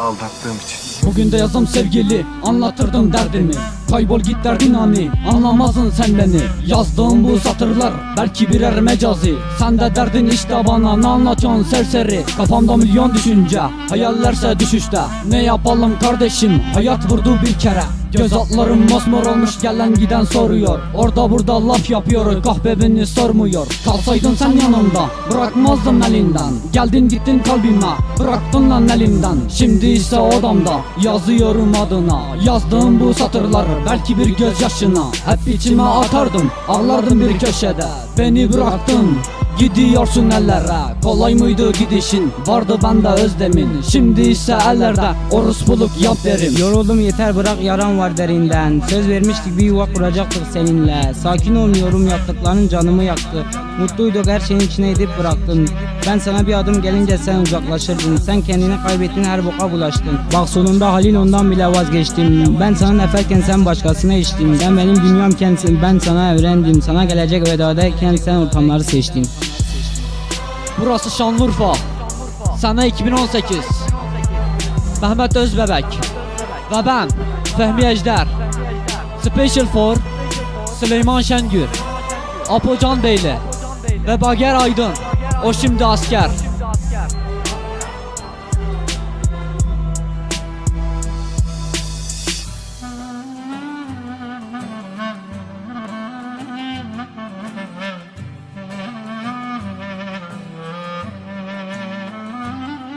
aldattığım için. Bugün de yazım sevgili anlatırdım derdimi. Kaybol git derdin hani anlamazsın sen beni. Yazdığım bu satırlar belki birer mecazi. Sen de derdin işte bana ne anlatıyorsun serseri? Kafamda milyon düşünce hayallerse düşüşte. Ne yapalım kardeşim hayat vurdu bir kere Göz altlarım mosmor olmuş gelen giden soruyor. Orada burada laf yapıyor kahve beni sormuyor. Kalsaydın sen yanımda bırakmazdım elinden. Geldin gittin kalbime bıraktın lan elimden Şimdi ise odamda yazıyorum adına. Yazdığım bu satırları belki bir gözyaşına. Hep içime atardım ağlardım bir köşede. Beni bıraktın Gidiyorsun ellere. Kolay mıydı gidişin? Vardı bende özlemin Şimdi ise ellerde Orospuluk yap derim. Yoruldum yeter bırak yaran var derinden. Söz vermiştik bir yuva kuracaktık seninle. Sakin olmuyorum yaptıkların canımı yaktı. Mutluyduk her şeyin içine edip bıraktın. Ben sana bir adım gelince sen uzaklaşırdın. Sen kendini kaybettin her boka bulaştın. Bak sonunda halin ondan bile vazgeçtim. Ben sana neferken sen başkasına içtin. Sen benim dünyamken sen- ben sana öğrendim. Sana gelecek vedadayken sen ortamları seçtin Burası Şanlıurfa. Sene 2018 Mehmet Özbebek Ve ben Fehmi Ejder. Special for Süleyman Şengür Apocan Beyli Ve Bager Aydın. O şimdi asker